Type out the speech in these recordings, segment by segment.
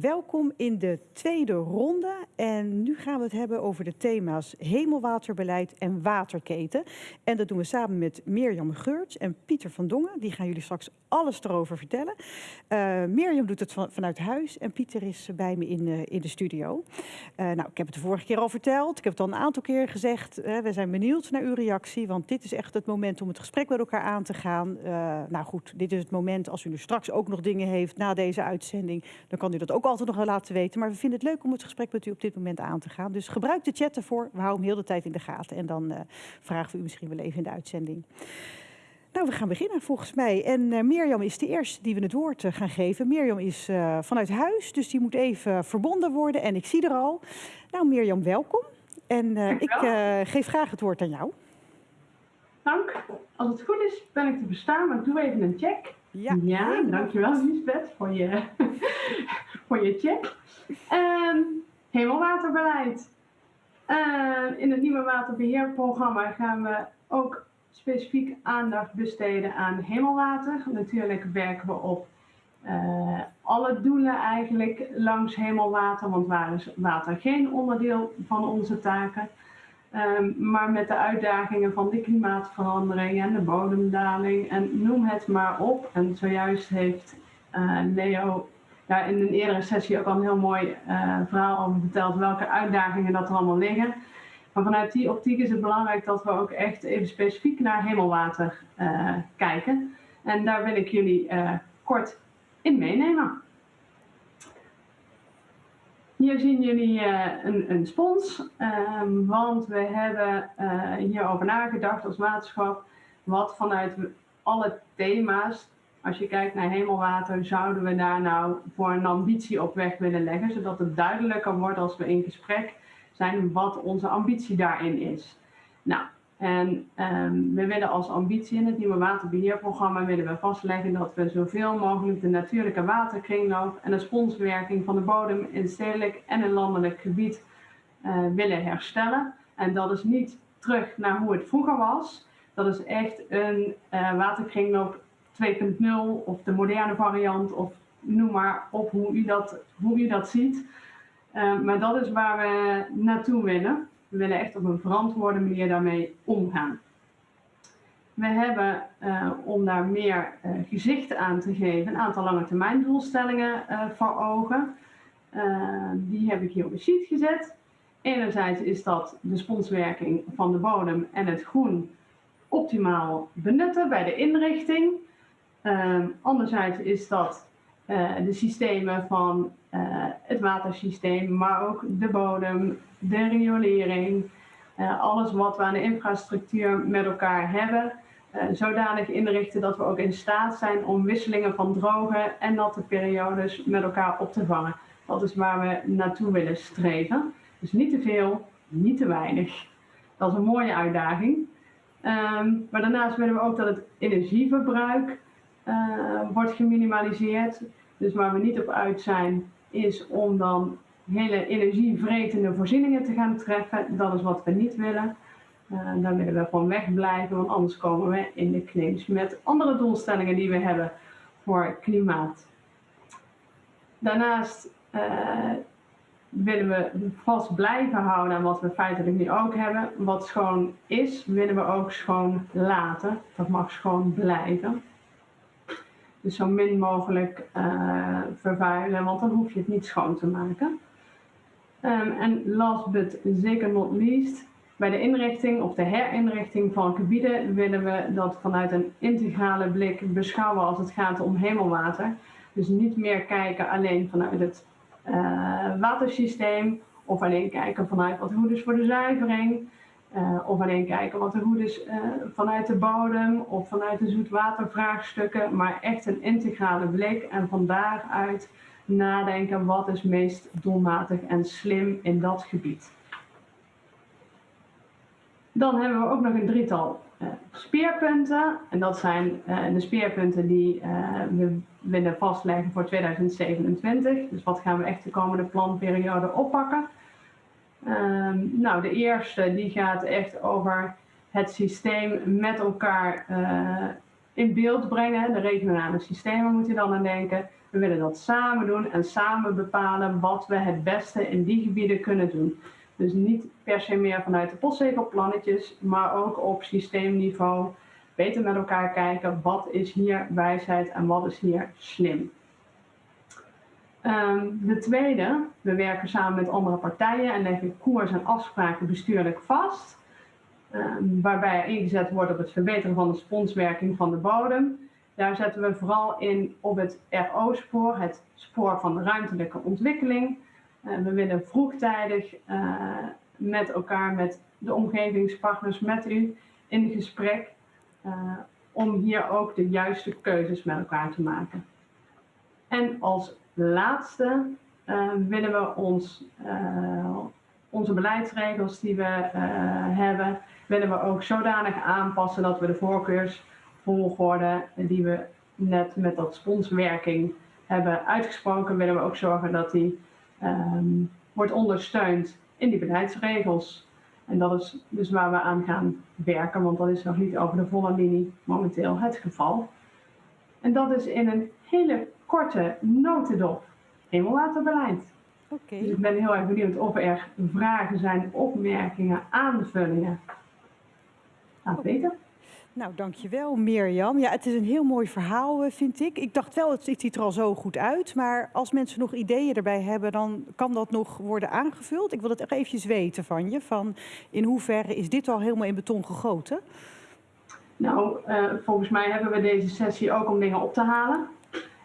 Welkom in de tweede ronde en nu gaan we het hebben over de thema's hemelwaterbeleid en waterketen. En dat doen we samen met Mirjam Geurts en Pieter van Dongen. Die gaan jullie straks alles erover vertellen. Uh, Mirjam doet het van, vanuit huis en Pieter is bij me in, uh, in de studio. Uh, nou, ik heb het de vorige keer al verteld. Ik heb het al een aantal keer gezegd. we zijn benieuwd naar uw reactie, want dit is echt het moment om het gesprek met elkaar aan te gaan. nou goed, dit is het moment als u nu straks ook nog dingen heeft na deze uitzending. Dan kan u dat ook altijd nog laten weten. Maar we vinden het leuk om het gesprek met u op dit moment aan te gaan. Dus gebruik de chat ervoor. We houden hem heel de tijd in de gaten. En dan vragen we u misschien wel even in de uitzending. Nou, we gaan beginnen volgens mij. En uh, Mirjam is de eerste die we het woord uh, gaan geven. Mirjam is uh, vanuit huis, dus die moet even verbonden worden. En ik zie er al. Nou, Mirjam, welkom. En ik geef graag het woord aan jou. Dank. Als het goed is, ben ik te bestaan, maar ik doe even een check. Ja, ja dankjewel Lisbeth voor je, voor. Um, hemelwaterbeleid. in het nieuwe waterbeheerprogramma gaan we ook specifiek aandacht besteden aan hemelwater. Natuurlijk werken we op uh, alle doelen eigenlijk langs hemelwater, want waar is water geen onderdeel van onze taken. Um, maar met de uitdagingen van de klimaatverandering en de bodemdaling en noem het maar op. En zojuist heeft uh, Leo daar in een eerdere sessie ook al een heel mooi uh, verhaal over verteld welke uitdagingen dat er allemaal liggen. Maar vanuit die optiek is het belangrijk dat we ook echt even specifiek naar hemelwater uh, kijken. En daar wil ik jullie uh, kort in meenemen. Hier zien jullie een, een, spons, um, want we hebben hierover nagedacht als waterschap, wat vanuit alle thema's, als je kijkt naar hemelwater, zouden we daar nou voor een ambitie op weg willen leggen, zodat het duidelijker wordt als we in gesprek zijn wat onze ambitie daarin is. Nou, en um, we willen als ambitie in het nieuwe waterbeheerprogramma willen we vastleggen dat we zoveel mogelijk de natuurlijke waterkringloop en de sponswerking van de bodem in stedelijk en in landelijk gebied uh, willen herstellen. En dat is niet terug naar hoe het vroeger was. Dat is echt een uh, waterkringloop 2.0 of de moderne variant of noem maar op hoe u dat, hoe u dat ziet. Uh, maar dat is waar we naartoe willen. We willen echt op een verantwoorde manier daarmee omgaan. We hebben, uh, om daar meer uh, gezicht aan te geven, een aantal lange termijn doelstellingen voor ogen. die heb ik hier op een sheet gezet. Enerzijds is dat de sponswerking van de bodem en het groen optimaal benutten bij de inrichting. Anderzijds is dat de systemen van uh, het watersysteem, maar ook de bodem, de riolering, uh, alles wat we aan de infrastructuur met elkaar hebben, zodanig inrichten dat we ook in staat zijn om wisselingen van droge en natte periodes met elkaar op te vangen. Dat is waar we naartoe willen streven. Dus niet te veel, niet te weinig. Dat is een mooie uitdaging. Um, maar daarnaast willen we ook dat het energieverbruik wordt geminimaliseerd. Dus waar we niet op uit zijn, is om dan hele energievretende voorzieningen te gaan treffen. Dat is wat we niet willen. Uh, daar willen we van wegblijven, want anders komen we in de claims met andere doelstellingen die we hebben voor klimaat. Daarnaast uh, willen we vast blijven houden aan wat we feitelijk nu ook hebben. Wat schoon is, willen we ook schoon laten. Dat mag schoon blijven. Dus zo min mogelijk uh, vervuilen, want dan hoef je het niet schoon te maken. Um, en last but zeker not least, bij de inrichting of de herinrichting van gebieden willen we dat vanuit een integrale blik beschouwen als het gaat om hemelwater. Dus niet meer kijken alleen vanuit het uh, watersysteem of alleen kijken vanuit wat goed is voor de zuivering. Uh, of alleen kijken wat er goed is uh, vanuit de bodem of vanuit de zoetwatervraagstukken, maar echt een integrale blik en van daaruit nadenken wat is meest doelmatig en slim in dat gebied. Dan hebben we ook nog een drietal uh, speerpunten. En dat zijn de speerpunten die we willen vastleggen voor 2027. Dus wat gaan we echt de komende planperiode oppakken. Um, nou, de eerste die gaat echt over het systeem met elkaar uh, in beeld brengen. De regionale systemen moet je dan aan denken. We willen dat samen doen en samen bepalen wat we het beste in die gebieden kunnen doen. Dus niet per se meer vanuit de postzegelplannetjes, maar ook op systeemniveau. Beter met elkaar kijken, wat is hier wijsheid en wat is hier slim. Um, de tweede, we werken samen met andere partijen en leggen koers en afspraken bestuurlijk vast. Um, waarbij ingezet wordt op het verbeteren van de sponswerking van de bodem. Daar zetten we vooral in op het RO-spoor, het spoor van de ruimtelijke ontwikkeling. Uh, we willen vroegtijdig uh, met elkaar, met de omgevingspartners, met u in gesprek. Uh, om hier ook de juiste keuzes met elkaar te maken. En als laatste willen we ons, onze beleidsregels die we hebben, willen we ook zodanig aanpassen dat we de voorkeursvolgorde die we net met dat sponswerking hebben uitgesproken, willen we ook zorgen dat die um, wordt ondersteund in die beleidsregels. En dat is dus waar we aan gaan werken, want dat is nog niet over de volle linie momenteel het geval. En dat is in een hele korte notendop hemelwaterbeleid. Okay. Dus ik ben heel erg benieuwd of er vragen zijn, opmerkingen, aanvullingen. Laat weten. Nou, dankjewel Mirjam. Ja, het is een heel mooi verhaal, eh, vind ik. Ik dacht wel, het ziet er al zo goed uit. Maar als mensen nog ideeën erbij hebben, dan kan dat nog worden aangevuld. Ik wil het echt eventjes weten van je. Van in hoeverre is dit al helemaal in beton gegoten? Nou, uh, volgens mij hebben we deze sessie ook om dingen op te halen.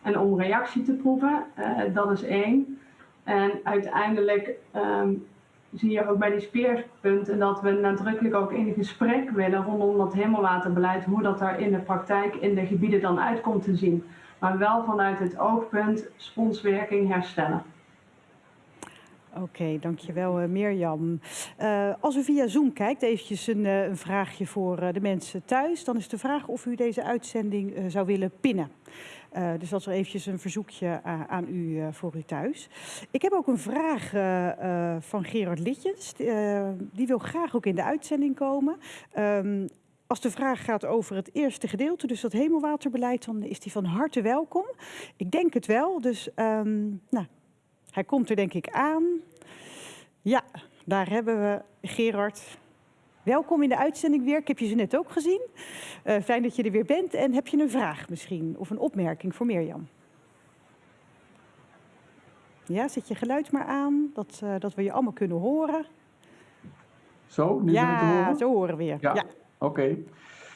En om reactie te proeven. Uh, dat is één. En uiteindelijk um, zie je ook bij die speerpunten dat we nadrukkelijk ook in gesprek willen rondom dat hemelwaterbeleid, hoe dat daar in de praktijk in de gebieden dan uitkomt te zien. Maar wel vanuit het oogpunt sponswerking herstellen. Oké, okay, dankjewel uh, Mirjam. Uh, als u via Zoom kijkt, eventjes een, een vraagje voor de mensen thuis. Dan is de vraag of u deze uitzending zou willen pinnen. Uh, dus dat is eventjes een verzoekje uh, aan u uh, voor u thuis. Ik heb ook een vraag van Gerard Litjens. die wil graag ook in de uitzending komen. Um, als de vraag gaat over het eerste gedeelte, dus dat hemelwaterbeleid, dan is die van harte welkom. Ik denk het wel, dus um, nou, hij komt er denk ik aan. Ja, daar hebben we Gerard. Welkom in de uitzending weer. Ik heb je ze net ook gezien. Uh, fijn dat je er weer bent. En heb je een vraag misschien of een opmerking voor Mirjam? Ja, zet je geluid maar aan, dat, uh, dat we je allemaal kunnen horen. Zo, nu ja, te horen? zo horen we je. Ja, ja. oké. Okay.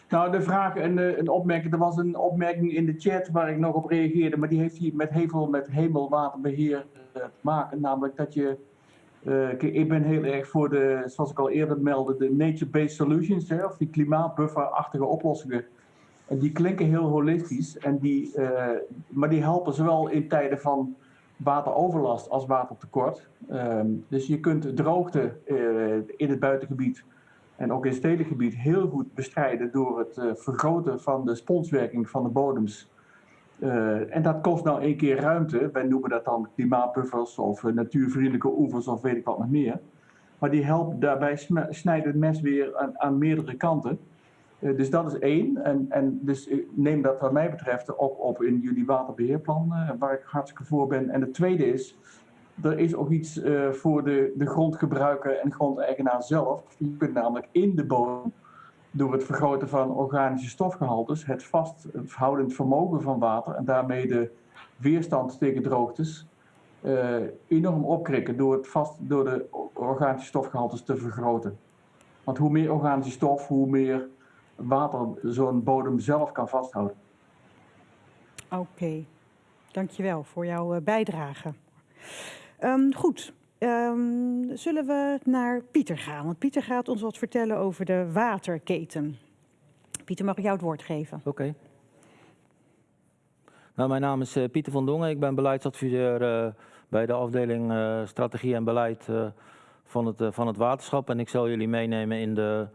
Nou, de vraag en uh, een opmerking. Er was een opmerking in de chat waar ik nog op reageerde, maar die heeft hier met hevel met hemelwaterbeheer te maken. Namelijk dat je uh, ik ben heel erg voor de, zoals ik al eerder meldde, de nature-based solutions, hè, of die klimaatbufferachtige oplossingen. En die klinken heel holistisch, en die, uh, maar die helpen zowel in tijden van wateroverlast als watertekort. Um, dus je kunt droogte uh, in het buitengebied en ook in het stedelijk gebied heel goed bestrijden door het vergroten van de sponswerking van de bodems uh, en dat kost nou één keer ruimte. Wij noemen dat dan klimaatbuffers of uh, natuurvriendelijke oevers of weet ik wat nog meer. Maar die helpen daarbij snijdt het mes weer aan, aan meerdere kanten. Uh, dus dat is één. En, en dus neem dat wat mij betreft ook op in jullie waterbeheerplan, waar ik hartstikke voor ben. En het tweede is, er is ook iets voor de, de grondgebruiker en grondeigenaar zelf. Je kunt namelijk in de bodem door het vergroten van organische stofgehaltes het vasthoudend vermogen van water en daarmee de weerstand tegen droogtes uh, enorm opkrikken door, het vast, door de organische stofgehaltes te vergroten. Want hoe meer organische stof, hoe meer water zo'n bodem zelf kan vasthouden. Oké, dankjewel voor jouw uh, bijdrage. Um, goed, Um, zullen we naar Pieter gaan? Want Pieter gaat ons wat vertellen over de waterketen. Pieter, mag ik jou het woord geven? Oké. Nou, mijn naam is uh, Pieter van Dongen. Ik ben beleidsadviseur uh, bij de afdeling uh, Strategie en Beleid van, het, van het waterschap. En ik zal jullie meenemen in de,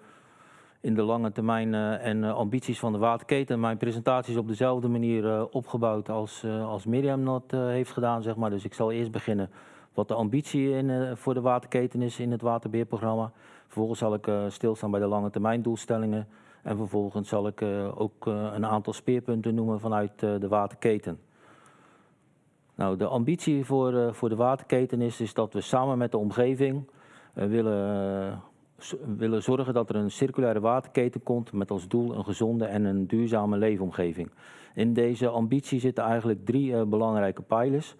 in de lange termijn en ambities van de waterketen. Mijn presentatie is op dezelfde manier opgebouwd als, als Mirjam dat heeft gedaan. Zeg maar. Dus ik zal eerst beginnen wat de ambitie in, uh, voor de waterketen is in het waterbeheerprogramma. Vervolgens zal ik uh, stilstaan bij de lange termijn doelstellingen En vervolgens zal ik eh, ook eh, een aantal speerpunten noemen vanuit eh, de waterketen. Nou, de ambitie voor, eh, voor de waterketen is, is dat we samen met de omgeving eh, willen, eh, willen zorgen dat er een circulaire waterketen komt met als doel een gezonde en een duurzame leefomgeving. In deze ambitie zitten eigenlijk drie eh, belangrijke pijlers.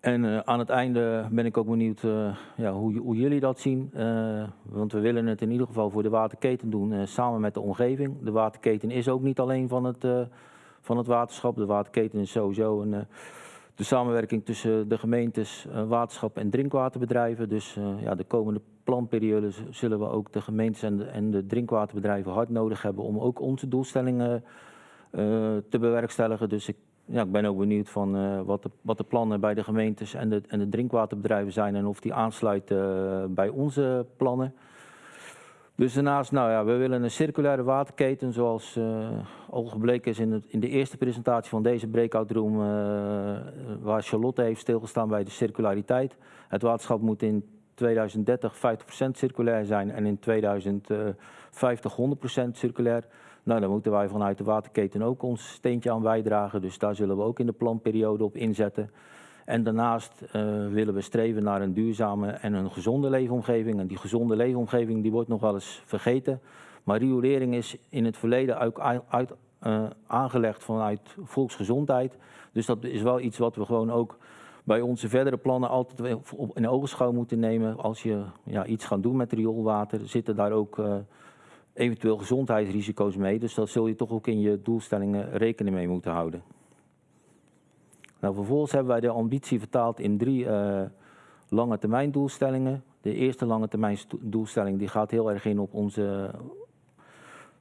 En eh, aan het einde ben ik ook benieuwd eh, ja, hoe, hoe jullie dat zien. Eh, want we willen het in ieder geval voor de waterketen doen samen met de omgeving. De waterketen is ook niet alleen van het, van het waterschap. De waterketen is sowieso een, de samenwerking tussen de gemeentes, waterschap en drinkwaterbedrijven. Dus ja, de komende planperiode zullen we ook de gemeentes en de, en de drinkwaterbedrijven hard nodig hebben om ook onze doelstellingen te bewerkstelligen. Dus ik, ja, ik ben ook benieuwd van eh, wat, de, wat de plannen bij de gemeentes en de, en de drinkwaterbedrijven zijn en of die aansluiten eh, bij onze plannen. Dus daarnaast, nou ja, we willen een circulaire waterketen, zoals eh, al gebleken is in, het, in de eerste presentatie van deze breakout room, waar Charlotte heeft stilgestaan bij de circulariteit. Het waterschap moet in 2030 50% circulair zijn en in 2050 100% circulair. Nou, daar moeten wij vanuit de waterketen ook ons steentje aan bijdragen, dus daar zullen we ook in de planperiode op inzetten. En daarnaast eh, willen we streven naar een duurzame en een gezonde leefomgeving. En die gezonde leefomgeving die wordt nog wel eens vergeten. Maar riolering is in het verleden ook uit, eh, aangelegd vanuit volksgezondheid. Dus dat is wel iets wat we gewoon ook bij onze verdere plannen altijd in ogenschouw moeten nemen. Als je ja, iets gaat doen met rioolwater, zitten daar ook eh, eventueel gezondheidsrisico's mee. Dus dat zul je toch ook in je doelstellingen rekening mee moeten houden. Nou, vervolgens hebben wij de ambitie vertaald in drie eh, lange termijn doelstellingen. De eerste lange termijn doelstelling die gaat heel erg in op onze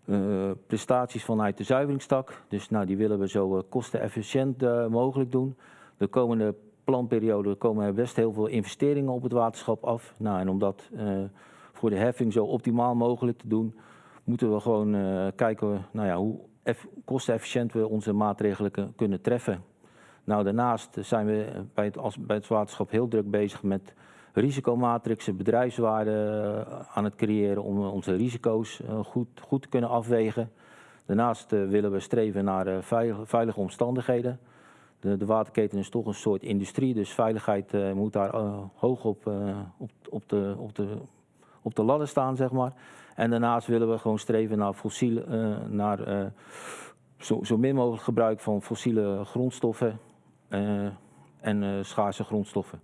eh, prestaties vanuit de zuiveringstak. Dus nou, die willen we zo eh, kostenefficiënt mogelijk doen. De komende planperiode komen er best heel veel investeringen op het waterschap af. Nou, en om dat voor de heffing zo optimaal mogelijk te doen, moeten we gewoon eh, kijken nou ja, hoe eff- kostenefficiënt we onze maatregelen kun- kunnen treffen. Nou, daarnaast zijn we bij het, bij het waterschap heel druk bezig met risicomatrixen, bedrijfswaarden eh, aan het creëren om eh, onze risico's goed, goed te kunnen afwegen. Daarnaast willen we streven naar veilige, omstandigheden. De, de waterketen is toch een soort industrie, dus veiligheid moet daar hoog op, op, op, de, op, de, op de ladder staan, zeg maar. En daarnaast willen we gewoon streven naar fossiele, eh, naar eh, zo, zo min mogelijk gebruik van fossiele grondstoffen eh, en schaarse grondstoffen.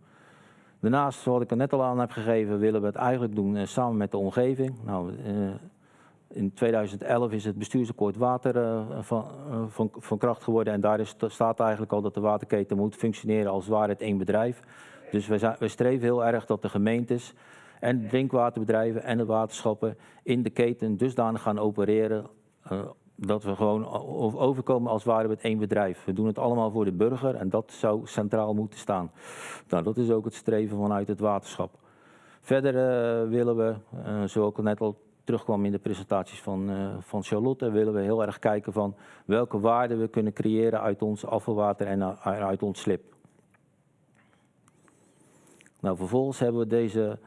Daarnaast, zoals ik er net al aan heb gegeven, willen we het eigenlijk doen samen met de omgeving. Nou, in 2011 is het bestuursakkoord water van, van, van kracht geworden en daar is, staat eigenlijk al dat de waterketen moet functioneren als ware het één bedrijf. Dus we, zijn, we streven heel erg dat de gemeentes en drinkwaterbedrijven en de waterschappen in de keten dusdanig gaan opereren eh, dat we gewoon overkomen als waren we het één bedrijf. We doen het allemaal voor de burger en dat zou centraal moeten staan. Nou, dat is ook het streven vanuit het waterschap. Verder eh, willen we, eh zoals ik net al terugkwam in de presentaties van, van Charlotte, willen we heel erg kijken van welke waarden we kunnen creëren uit ons afvalwater en uit ons slip. Nou, vervolgens hebben we deze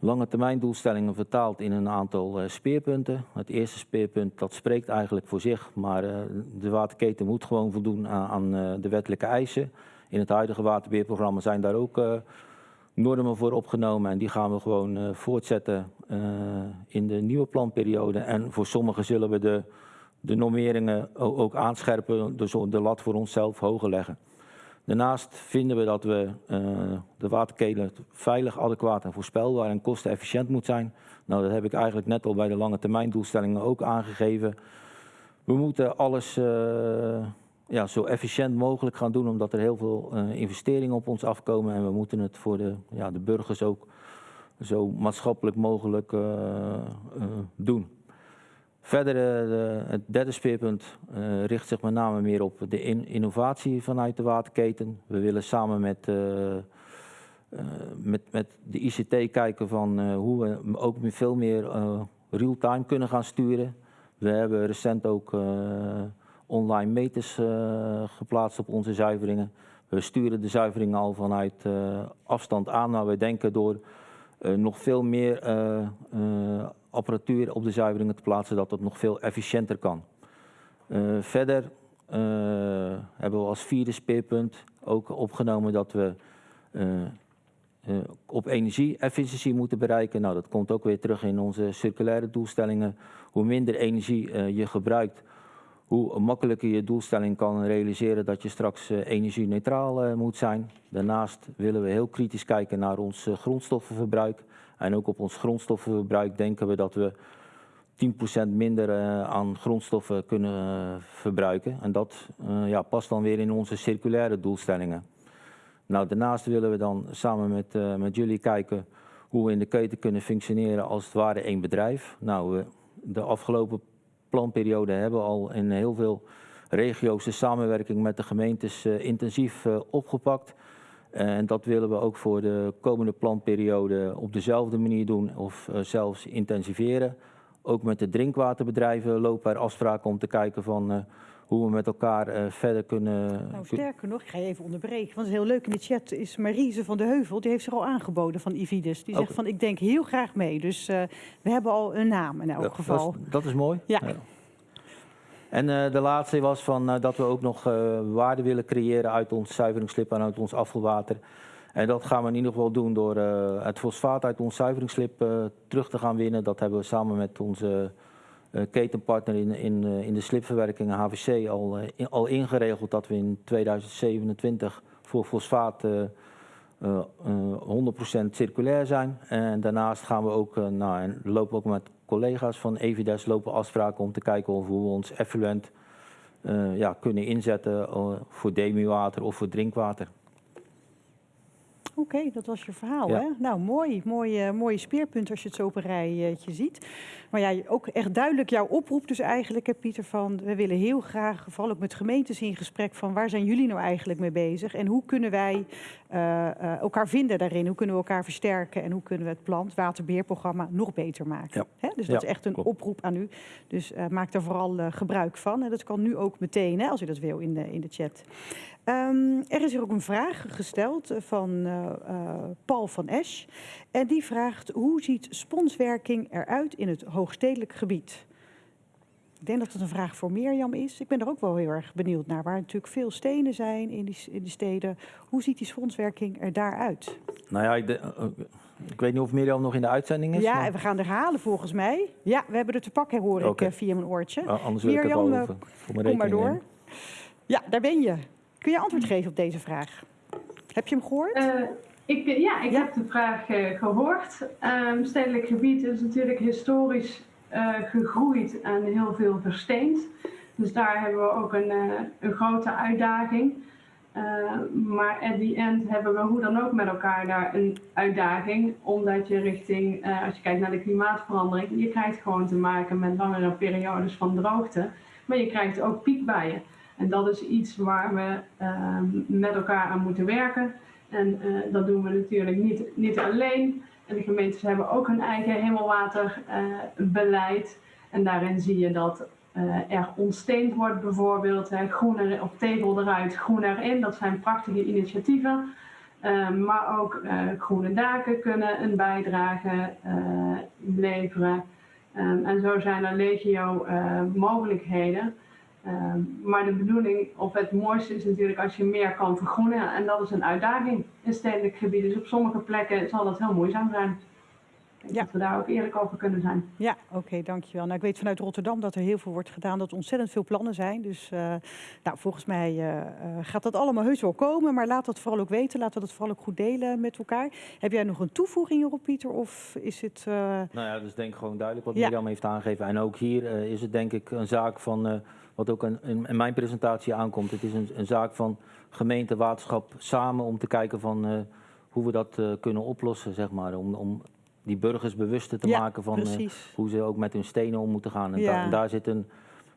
lange termijn doelstellingen vertaald in een aantal eh, speerpunten. Het eerste speerpunt dat spreekt eigenlijk voor zich, maar eh, de waterketen moet gewoon voldoen aan, eh, de wettelijke eisen. In het huidige waterbeheerprogramma zijn daar ook normen voor opgenomen en die gaan we gewoon voortzetten in de nieuwe planperiode. En voor sommigen zullen we de, de normeringen ook aanscherpen, dus de lat voor onszelf hoger leggen. Daarnaast vinden we dat we eh, de waterketen veilig, adequaat en voorspelbaar en kostenefficiënt moet zijn. Nou, dat heb ik eigenlijk net al bij de lange termijn doelstellingen ook aangegeven. We moeten alles eh, ja, zo efficiënt mogelijk gaan doen, omdat er heel veel eh, investeringen op ons afkomen. En we moeten het voor de, ja, de burgers ook zo maatschappelijk mogelijk doen. Verder, eh, het derde speerpunt eh, richt zich met name meer op de in- innovatie vanuit de waterketen. We willen samen met, eh, met, met de ICT kijken van hoe we ook veel meer real-time kunnen gaan sturen. We hebben recent ook online meters geplaatst op onze zuiveringen. We sturen de zuiveringen al vanuit afstand aan, maar we denken door nog veel meer eh, eh, apparatuur op de zuiveringen te plaatsen, dat het nog veel efficiënter kan. Eh, verder eh, hebben we als vierde speerpunt ook opgenomen dat we eh, eh, op energie-efficiëntie moeten bereiken. Nou, dat komt ook weer terug in onze circulaire doelstellingen. Hoe minder energie eh, je gebruikt, hoe makkelijker je doelstelling kan realiseren dat je straks eh, energie-neutraal eh, moet zijn. Daarnaast willen we heel kritisch kijken naar ons eh, grondstoffenverbruik. En ook op ons grondstoffenverbruik denken we dat we 10% minder aan grondstoffen kunnen verbruiken. En dat ja, past dan weer in onze circulaire doelstellingen. Nou, daarnaast willen we dan samen met, met jullie kijken hoe we in de keten kunnen functioneren als het ware één bedrijf. Nou, de afgelopen planperiode hebben we al in heel veel regio's de samenwerking met de gemeentes eh, intensief eh, opgepakt. En dat willen we ook voor de komende planperiode op dezelfde manier doen of eh, zelfs intensiveren. Ook met de drinkwaterbedrijven lopen er afspraken om te kijken van hoe we met elkaar eh, verder kunnen. Nou, sterker nog, ik ga je even onderbreken. Want het is heel leuk in de chat is Marise van de Heuvel. Die heeft zich al aangeboden van Ividis. Die zegt Oké. van ik denk heel graag mee. Dus eh, we hebben al een naam in elk Ja, geval. Dat is, dat is mooi. Ja. En eh, de laatste was van, dat we ook nog waarde willen creëren uit ons zuiveringsslip en uit ons afvalwater. En dat gaan we in ieder geval doen door het fosfaat uit ons zuiveringsslip terug te gaan winnen. Dat hebben we samen met onze ketenpartner in, in, eh, in de slipverwerking, HVC, al, eh, al ingeregeld dat we in 2027 voor fosfaat eh, eh, eh, 100% circulair zijn. En daarnaast gaan we ook, eh, nou, en lopen ook met collega's van Evides lopen afspraken om te kijken of hoe we ons effluent eh, ja, kunnen inzetten eh, voor demiwater of voor drinkwater. Oké, dat was je verhaal. Ja. Hè? Nou, mooi. Mooie, mooie speerpunt als je het zo op een rijtje ziet. Maar ja, ook echt duidelijk jouw oproep dus eigenlijk, hè, Pieter, van we willen heel graag, vooral ook met gemeentes in gesprek, van waar zijn jullie nou eigenlijk mee bezig? En hoe kunnen wij eh, eh, elkaar vinden daarin? Hoe kunnen we elkaar versterken? En hoe kunnen we het plant, waterbeheerprogramma nog beter maken? Hè? Dus dat Ja, is echt een klopt. oproep aan u. Dus eh, maak daar vooral eh, gebruik van. En dat kan nu ook meteen, hè, als u dat wil, in de, in de chat. Ehm, er is hier ook een vraag gesteld eh, van eh, eh, Paul van Esch. En die vraagt, hoe ziet sponswerking eruit in het hoogstedelijk gebied? Ik denk dat het een vraag voor Mirjam is. Ik ben er ook wel heel erg benieuwd naar. Waar natuurlijk veel stenen zijn in die, in die steden. Hoe ziet die sponswerking er daaruit? Nou ja, ik, de- eh, ik weet niet of Mirjam nog in de uitzending is. Ja, maar- en we gaan er halen volgens mij. Ja, we hebben er te pakken, hoor ik eh, via mijn oortje. Anders wil ik het Mirjam, wel eh, over, voor mijn Kom maar door. nemen. Ja, daar ben je. Kun je antwoord geven op deze vraag? Heb je hem gehoord? Eh, ik, ja, ik Ja. heb de vraag eh, gehoord. Ehm, stedelijk gebied is natuurlijk historisch eh, gegroeid en heel veel versteend. Dus daar hebben we ook een, eh, een grote uitdaging. Eh, maar at the end hebben we hoe dan ook met elkaar daar een uitdaging. Omdat je richting, eh, als je kijkt naar de klimaatverandering, je krijgt gewoon te maken met langere periodes van droogte. Maar je krijgt ook piekbuien. En dat is iets waar we ehm, met elkaar aan moeten werken. En eh, dat doen we natuurlijk niet, niet alleen. De gemeentes hebben ook hun eigen hemelwaterbeleid. en daarin zie je dat eh, er ontsteend wordt bijvoorbeeld. Groener of tegel eruit, groen erin. Dat zijn prachtige initiatieven. Eh, maar ook eh, groene daken kunnen een bijdrage eh, leveren. En zo zijn er legio eh, mogelijkheden. Ehm, maar de bedoeling, of het mooiste is natuurlijk als je meer kan vergroenen. En dat is een uitdaging in stedelijk gebied. Dus op sommige plekken zal dat heel moeizaam zijn. Ik denk Ja. Dat we daar ook eerlijk over kunnen zijn. Ja, oké, dankjewel. Nou, ik weet vanuit Rotterdam dat er heel veel wordt gedaan, dat er ontzettend veel plannen zijn. Dus eh, nou, volgens mij eh, eh, gaat dat allemaal heus wel komen, maar laat dat vooral ook weten. Laten we dat vooral ook goed delen met elkaar. Heb jij nog een toevoeging hierop, Pieter? Of is het... eh, Nou ja, dat is denk ik gewoon duidelijk wat Ja. Mirjam heeft aangegeven. En ook hier is het denk ik een zaak van, eh, wat ook in, in, mijn presentatie aankomt. Het is een, een zaak van gemeente, waterschap samen om te kijken van eh, hoe we dat eh, kunnen oplossen, zeg maar. Om, om die burgers bewuster te Ja, maken van eh, hoe ze ook met hun stenen om moeten gaan. En, Ja. da- en daar zit een,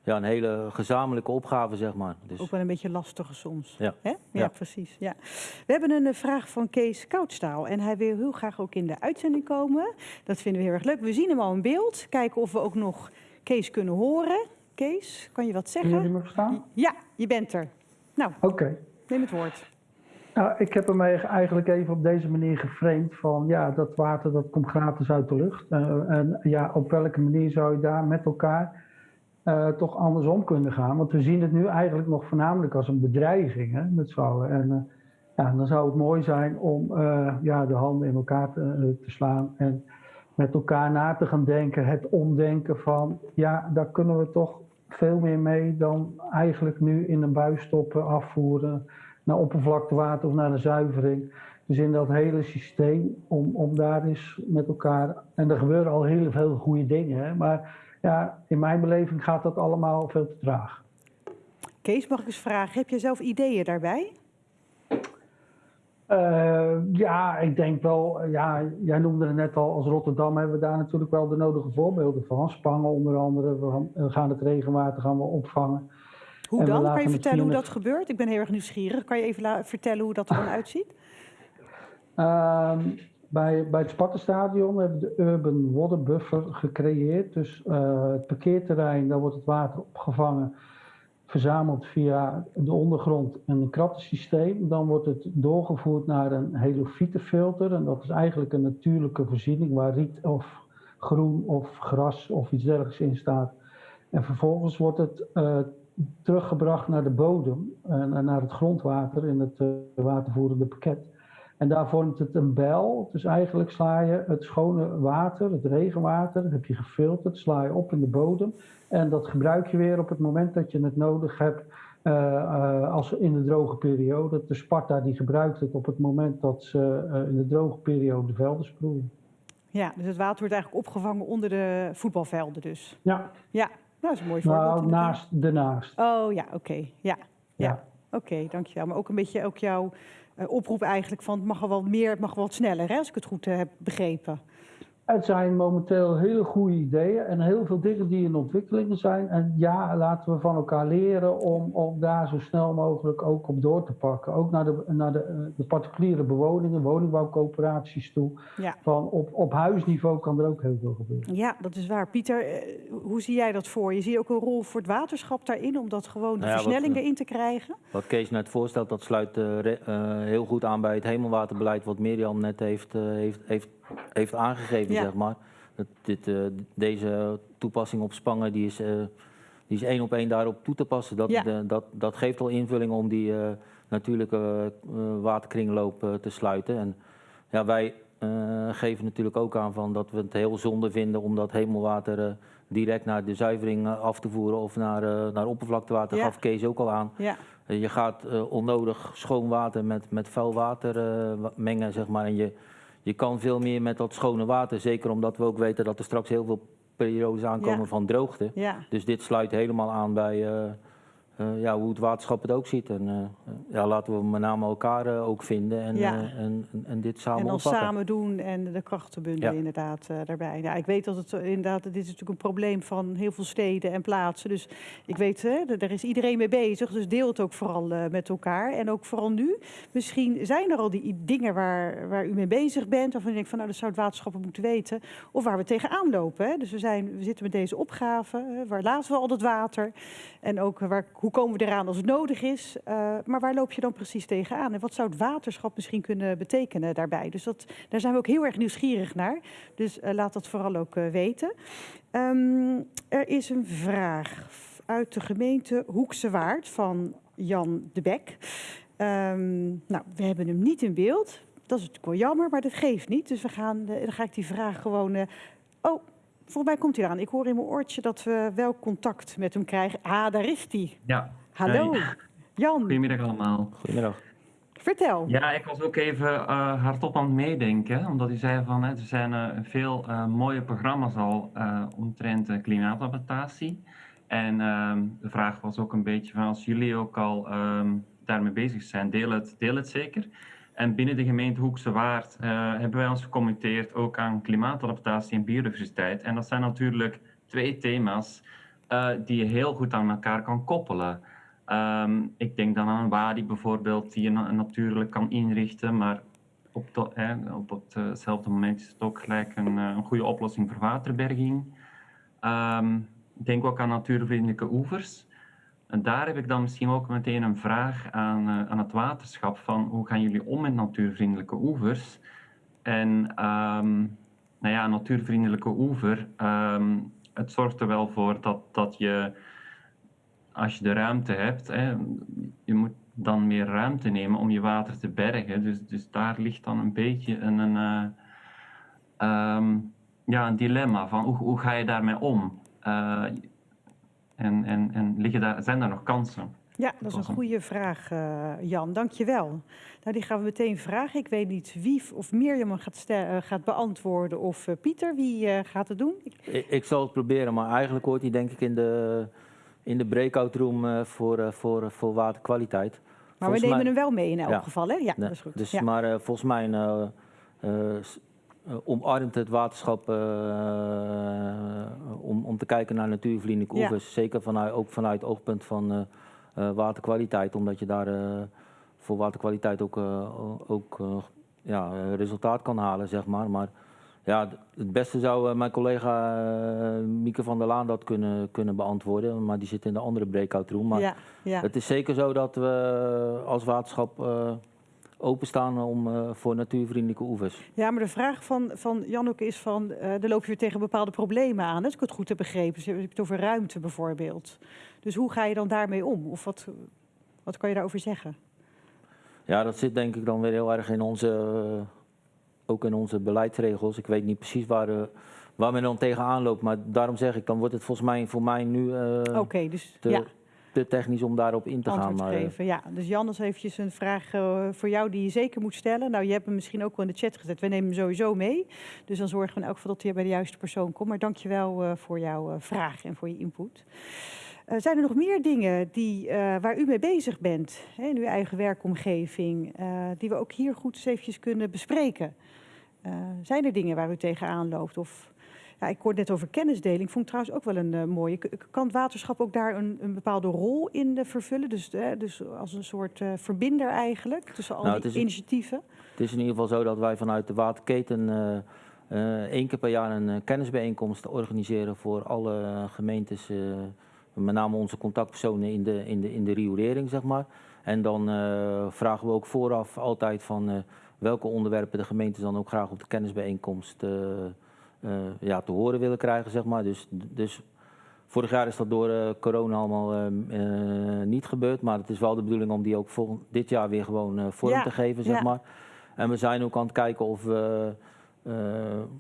ja, een hele gezamenlijke opgave, zeg maar. Dus, Ook wel een beetje lastige soms. Ja. Hè? Ja, Ja. precies. Ja. We hebben een vraag van Kees Koudstaal. En hij wil heel graag ook in de uitzending komen. Dat vinden we heel erg leuk. We zien hem al in beeld. Kijken of we ook nog Kees kunnen horen. Kees, kan je wat zeggen? me verstaan? Ja, je bent er. Nou, Oké. neem het woord. Nou, ik heb hem eigenlijk even op deze manier geframed van ja, dat water dat komt gratis uit de lucht. Uh, en ja, op welke manier zou je daar met elkaar uh, toch andersom kunnen gaan? Want we zien het nu eigenlijk nog voornamelijk als een bedreiging hè, met z'n allen. En uh, ja, dan zou het mooi zijn om ja, de handen in elkaar te, te, slaan en met elkaar na te gaan denken. Het omdenken van ja, daar kunnen we toch veel meer mee dan eigenlijk nu in een buis stoppen, afvoeren naar oppervlaktewater of naar de zuivering. Dus in dat hele systeem, om, om daar eens met elkaar. En er gebeuren al heel veel goede dingen, hè, maar ja, in mijn beleving gaat dat allemaal veel te traag. Kees, mag ik eens vragen, heb je zelf ideeën daarbij? Uh, ja, ik denk wel, ja, jij noemde het net al, als Rotterdam hebben we daar natuurlijk wel de nodige voorbeelden van. Spangen onder andere, we gaan het regenwater gaan we opvangen. Hoe dan? Kan je vertellen hoe dat gebeurt? Ik ben heel erg nieuwsgierig. Kan je even vertellen hoe dat er dan uitziet? Uh, bij, bij het Spartenstadion hebben we de Urban Water Buffer gecreëerd. Dus uh, het parkeerterrein, daar wordt het water opgevangen, verzameld via de ondergrond en een krattensysteem. Dan wordt het doorgevoerd naar een helofietenfilter. En dat is eigenlijk een natuurlijke voorziening waar riet of groen of gras of iets dergelijks in staat. En vervolgens wordt het uh, teruggebracht naar de bodem en naar het grondwater in het uh, watervoerende pakket. En daar vormt het een bel. Dus eigenlijk sla je het schone water, het regenwater, dat heb je gefilterd, sla je op in de bodem. En dat gebruik je weer op het moment dat je het nodig hebt. Uh, uh, als in de droge periode. De Sparta die gebruikt het op het moment dat ze uh, in de droge periode de velden sproeien. Ja, dus het water wordt eigenlijk opgevangen onder de voetbalvelden dus. Ja. Ja, dat is een mooi voorbeeld. Nou, naast, daarnaast. Oh ja, oké. Okay. Ja, ja. ja. oké, okay, dankjewel. Maar ook een beetje ook jouw oproep eigenlijk van het mag wel meer, het mag wel wat sneller, hè, als ik het goed uh, heb begrepen. Het zijn momenteel hele goede ideeën en heel veel dingen die in ontwikkeling zijn. En ja, laten we van elkaar leren om, om daar zo snel mogelijk ook op door te pakken. Ook naar de, naar de, de particuliere bewoningen, woningbouwcoöperaties toe. Ja. Van op, op huisniveau kan er ook heel veel gebeuren. Ja, dat is waar. Pieter, hoe zie jij dat voor je? Zie je ook een rol voor het waterschap daarin om dat gewoon de nou ja, versnelling wat, erin te krijgen? Wat Kees net voorstelt, dat sluit uh, uh, heel goed aan bij het hemelwaterbeleid wat Mirjam net heeft, uh, heeft, heeft heeft aangegeven, ja. zeg maar. Dat dit, uh, deze toepassing op Spangen, die is, uh, die is één op één daarop toe te passen. Dat, ja. de, dat, dat geeft al invulling om die uh, natuurlijke waterkringloop te sluiten. En ja, wij geven natuurlijk ook aan van dat we het heel zonde vinden om dat hemelwater direct naar de zuivering af te voeren of naar, naar oppervlaktewater. Ja. gaf Kees ook al aan. Ja. je gaat onnodig schoon water met, met vuil water mengen, zeg maar. En je, je kan veel meer met dat schone water. Zeker omdat we ook weten dat er straks heel veel periodes aankomen Ja. van droogte. Ja. Dus dit sluit helemaal aan bij eh, ja, hoe het waterschap het ook ziet. En eh, ja, laten we met name elkaar eh, ook vinden en, Ja. eh, en, en, dit samen En dan samen doen en de krachten bundelen Ja. inderdaad eh, daarbij. Ja, ik weet dat het eh, inderdaad, dit is natuurlijk een probleem van heel veel steden en plaatsen. Dus ik weet, hè, daar is iedereen mee bezig. Dus deel het ook vooral eh, met elkaar. En ook vooral nu. Misschien zijn er al die dingen waar, waar u mee bezig bent. Waarvan u denkt van nou, dat zou het waterschap moeten weten. Of waar we tegenaan lopen. Hè. Dus we, zijn, we zitten met deze opgave. hè. Waar laten we al dat water? En ook eh, waar, hoe komen we eraan als het nodig is? Eh, maar waar loop je dan precies tegenaan? En wat zou het waterschap misschien kunnen betekenen daarbij? Dus dat, daar zijn we ook heel erg nieuwsgierig naar. Dus eh, laat dat vooral ook weten. Ehm, er is een vraag uit de gemeente Hoekse Waard van Jan de Bek. Ehm, nou, we hebben hem niet in beeld. Dat is natuurlijk wel jammer, maar dat geeft niet. Dus we gaan, dan ga ik die vraag gewoon... oh, volgens mij komt hij eraan. Ik hoor in mijn oortje dat we wel contact met hem krijgen. Ah, daar is hij. Ja, Hallo, Hey. Jan. goedemiddag allemaal. Goedemiddag. Vertel. Ja, ik was ook even eh, hardop aan het meedenken, omdat u zei van hè, er zijn eh, veel eh, mooie programma's al eh, omtrent klimaatadaptatie. En ehm, de vraag was ook een beetje van als jullie ook al ehm, daarmee bezig zijn, deel het, deel het zeker. En binnen de gemeente Hoekse Waard eh, hebben wij ons gecommitteerd ook aan klimaatadaptatie en biodiversiteit. En dat zijn natuurlijk twee thema's eh, die je heel goed aan elkaar kan koppelen. Ehm, ik denk dan aan een wadi bijvoorbeeld, die je na- natuurlijk kan inrichten, maar op, de, hè, op hetzelfde moment is het ook gelijk een, eh, een goede oplossing voor waterberging. Ehm, ik denk ook aan natuurvriendelijke oevers. En daar heb ik dan misschien ook meteen een vraag aan, eh, aan het waterschap van hoe gaan jullie om met natuurvriendelijke oevers? En ehm, nou ja, natuurvriendelijke oever, ehm, het zorgt er wel voor dat, dat je, als je de ruimte hebt, hè, je moet dan meer ruimte nemen om je water te bergen. Dus, dus daar ligt dan een beetje een, een, eh, ehm, ja, een dilemma van hoe, hoe ga je daarmee om? Eh, en en, en liggen daar, zijn daar nog kansen? Ja, dat is een goede vraag, uh, Jan. Dank je wel. Nou, die gaan we meteen vragen. Ik weet niet wie of Mirjam gaat, uh, gaat beantwoorden of uh, Pieter. Wie gaat het doen? Ik, ik, zal het proberen, maar eigenlijk hoort hij denk ik in de, in de breakout room voor, voor, voor waterkwaliteit. Maar volgens we nemen mij, hem wel mee in elk ja, geval, hè? Ja, dat is goed. Dus, ja. Maar volgens mij omarmt het waterschap om, om te kijken naar natuurvriendelijke oevers. Ja. Zeker vanuit, ook vanuit het oogpunt van uh, waterkwaliteit, omdat je daar voor waterkwaliteit ook, ook ja, resultaat kan halen, zeg maar. Maar ja, het beste zou mijn collega Mieke van der Laan dat kunnen, kunnen beantwoorden, maar die zit in de andere breakout room. Maar ja, ja. het is zeker zo dat we als waterschap openstaan om, uh, voor natuurvriendelijke oevers. Ja, maar de vraag van, van Janneke is van, uh, daar loop je weer tegen bepaalde problemen aan. Als ik het goed heb begrepen. Je hebt het over ruimte bijvoorbeeld. Dus hoe ga je dan daarmee om? Of wat, wat kan je daarover zeggen? Ja, dat zit denk ik dan weer heel erg in onze, uh, ook in onze beleidsregels. Ik weet niet precies waar, uh, waar men dan tegenaan loopt. Maar daarom zeg ik, dan wordt het volgens mij voor mij nu Oké, okay, dus te, ja. Te technisch om daarop in te Antwoord gaan. Maar, geven. Ja, dus Jan, is eventjes een vraag uh, voor jou die je zeker moet stellen. Nou, je hebt hem misschien ook wel in de chat gezet. We nemen hem sowieso mee. Dus dan zorgen we in elk geval dat hij bij de juiste persoon komt. Maar dank je wel uh, voor jouw vraag en voor je input. Uh, zijn er nog meer dingen die, uh, waar u mee bezig bent hè, in uw eigen werkomgeving, uh, die we ook hier goed eens eventjes kunnen bespreken? zijn er dingen waar u tegenaan loopt? Of, ja, ik hoorde net over kennisdeling, vond ik trouwens ook wel een mooie. Kan het waterschap ook daar een, een bepaalde rol in vervullen? Dus, dus als een soort verbinder eigenlijk tussen al Nou, die het is- initiatieven? Het is in ieder geval zo dat wij vanuit de waterketen eh, eh, één keer per jaar een eh, kennisbijeenkomst organiseren voor alle gemeentes, eh, met name onze contactpersonen in de, in de, in de riolering, zeg maar. En dan eh, vragen we ook vooraf altijd van eh, welke onderwerpen de gemeentes dan ook graag op de kennisbijeenkomst eh, eh, ja, te horen willen krijgen, zeg maar. Dus, dus vorig jaar is dat door eh, corona allemaal eh, eh, niet gebeurd, maar het is wel de bedoeling om die ook volgend, dit jaar weer gewoon eh, vorm Ja, te geven, zeg ja. maar. En we zijn ook aan het kijken of we eh,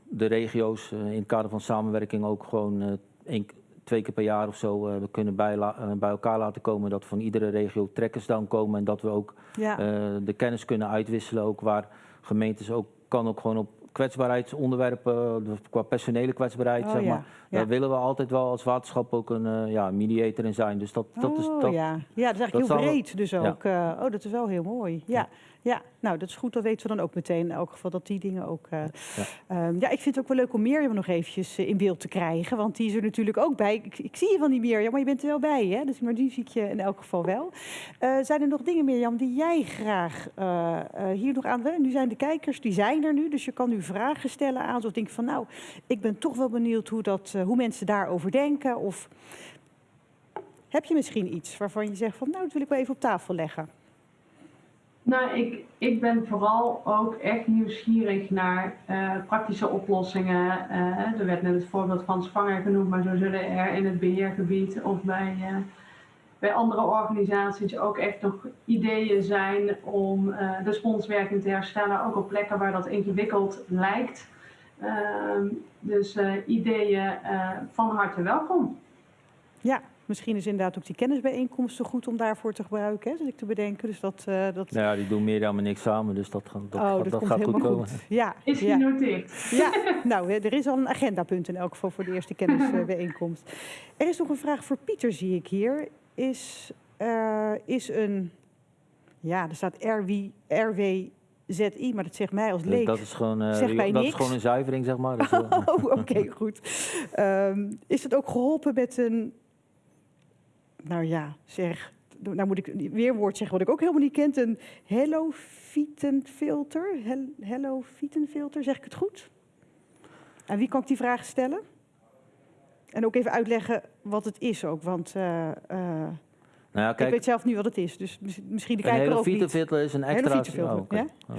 de regio's eh, in het kader van samenwerking ook gewoon eh, één, twee keer per jaar of zo eh, we kunnen eh, bij elkaar laten komen. Dat van iedere regio trekkers dan komen en dat we ook Ja, eh, de kennis kunnen uitwisselen. Ook waar gemeentes ook kan ook gewoon op kwetsbaarheidsonderwerpen, eh, qua personele kwetsbaarheid, Oh, zeg maar. ja. Daar willen we altijd wel als waterschap ook een eh, ja, mediator in zijn. Dus dat, dat is oh, dat. ja. ja, dat is eigenlijk dat heel breed dus ook. eh, oh, dat is wel heel mooi. Ja, ja. nou dat is goed. Dan weten we dan ook meteen in elk geval dat die dingen ook... eh, Ja. ehm, ja, ik vind het ook wel leuk om Mirjam nog eventjes eh, in beeld te krijgen. Want die is er natuurlijk ook bij. Ik, ik zie je van die Mirjam, maar je bent er wel bij. Hè? Dus, maar die zie ik je in elk geval wel. Eh, zijn er nog dingen, Mirjam, die jij graag hier nog aan... Nu zijn de kijkers, die zijn er nu. Dus je kan nu vragen stellen aan. Of denk van, nou, ik ben toch wel benieuwd hoe, dat, hoe mensen daarover denken. Of heb je misschien iets waarvan je zegt van, nou, dat wil ik wel even op tafel leggen. Nou, ik, ik ben vooral ook echt nieuwsgierig naar eh, praktische oplossingen. Eh, er werd net het voorbeeld van Spanger genoemd, maar zo zullen er in het beheergebied of bij, eh, bij andere organisaties ook echt nog ideeën zijn om de sponswerking te herstellen, ook op plekken waar dat ingewikkeld lijkt. Ehm, dus ideeën van harte welkom. Ja, misschien is inderdaad ook die kennisbijeenkomst zo goed om daarvoor te gebruiken, hè, zit ik te bedenken. Dus dat, eh, dat, Nou ja, die doen meer dan maar niks samen, dus dat, gaat- dat, oh, gaat- dat, dat komt gaat goed helemaal komen. goed. Ja, Is ja. genoteerd. Ja, nou, er is al een agendapunt in elk geval voor de eerste kennisbijeenkomst. Er is nog een vraag voor Pieter, zie ik hier. Is, eh, is een, ja, er staat RW, RWZI, maar dat zegt mij als leek. dat is gewoon, eh, Zeg mij dat is gewoon een zuivering, zeg maar. Oh, oké, goed. Ehm, is het ook geholpen met een, nou ja, zeg, nou moet ik weer een woord zeggen wat ik ook helemaal niet ken, een Hello filter. Hel- Hello filter, zeg ik het goed? En wie kan ik die vraag stellen? En ook even uitleggen wat het is ook, want eh, eh, Nou ja, ik kijk, weet zelf niet wat het is, dus mis- misschien de een kijker ook niet. fietsenfilter is een extra... oh, ja? Oh.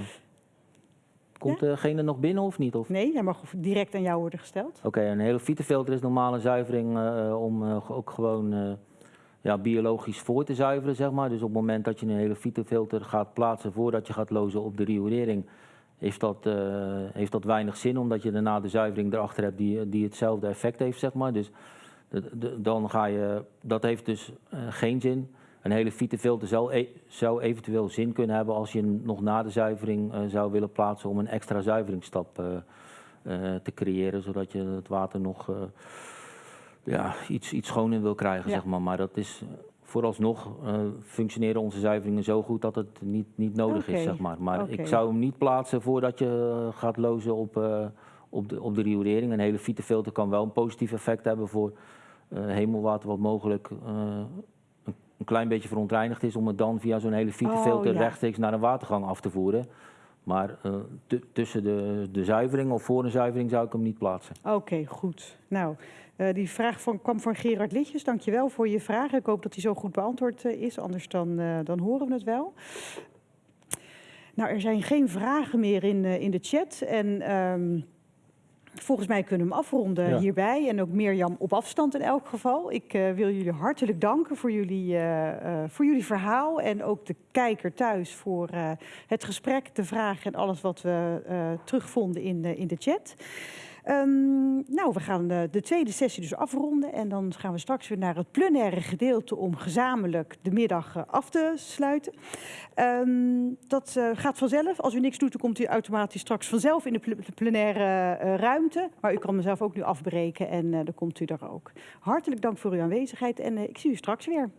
Komt degene nog binnen of niet? Of? Nee, hij mag direct aan jou worden gesteld. Oké, een hele fietsenfilter is normaal een zuivering eh, om ook gewoon ja, biologisch voor te zuiveren, zeg maar. Dus op het moment dat je een hele fietsenfilter gaat plaatsen voordat je gaat lozen op de riolering, heeft dat, eh, heeft dat weinig zin, omdat je daarna de zuivering erachter hebt die, die hetzelfde effect heeft, zeg maar. Dus dan ga je, dat heeft dus eh, geen zin. Een hele fietsenfilter zou, e- zou eventueel zin kunnen hebben als je nog na de zuivering eh, zou willen plaatsen om een extra zuiveringsstap te creëren, zodat je het water nog ja, iets, iets schoner wil krijgen, Ja. zeg maar. Maar dat is eh, vooralsnog eh, functioneren onze zuiveringen zo goed dat het niet, niet nodig is, zeg maar. Maar ik zou hem niet plaatsen voordat je eh, gaat lozen op, op, de, op de riolering. Een hele fietsenfilter kan wel een positief effect hebben voor hemelwater wat mogelijk een, klein beetje verontreinigd is, om het dan via zo'n hele fietsenfilter Oh, ja. rechtstreeks naar een watergang af te voeren. Maar eh, tu- tussen de, de zuivering of voor een zuivering zou ik hem niet plaatsen. Oké, goed. Nou, eh, die vraag van, kwam van Gerard Litjes. Dankjewel voor je vraag. Ik hoop dat die zo goed beantwoord eh, is, anders dan, dan horen we het wel. Nou, er zijn geen vragen meer in, in de chat. En ehm, volgens mij kunnen we hem afronden Ja. hierbij. En ook Mirjam op afstand in elk geval. Ik eh, wil jullie hartelijk danken voor jullie, eh, eh, voor jullie verhaal. En ook de kijker thuis voor het gesprek, de vragen en alles wat we terugvonden in, in de chat. Ehm, nou, we gaan de, de tweede sessie dus afronden. En dan gaan we straks weer naar het plenaire gedeelte om gezamenlijk de middag eh, af te sluiten. Ehm, dat eh, gaat vanzelf. Als u niks doet, dan komt u automatisch straks vanzelf in de pl- plenaire eh, ruimte. Maar u kan mezelf ook nu afbreken en eh, dan komt u daar ook. Hartelijk dank voor uw aanwezigheid en eh, ik zie u straks weer.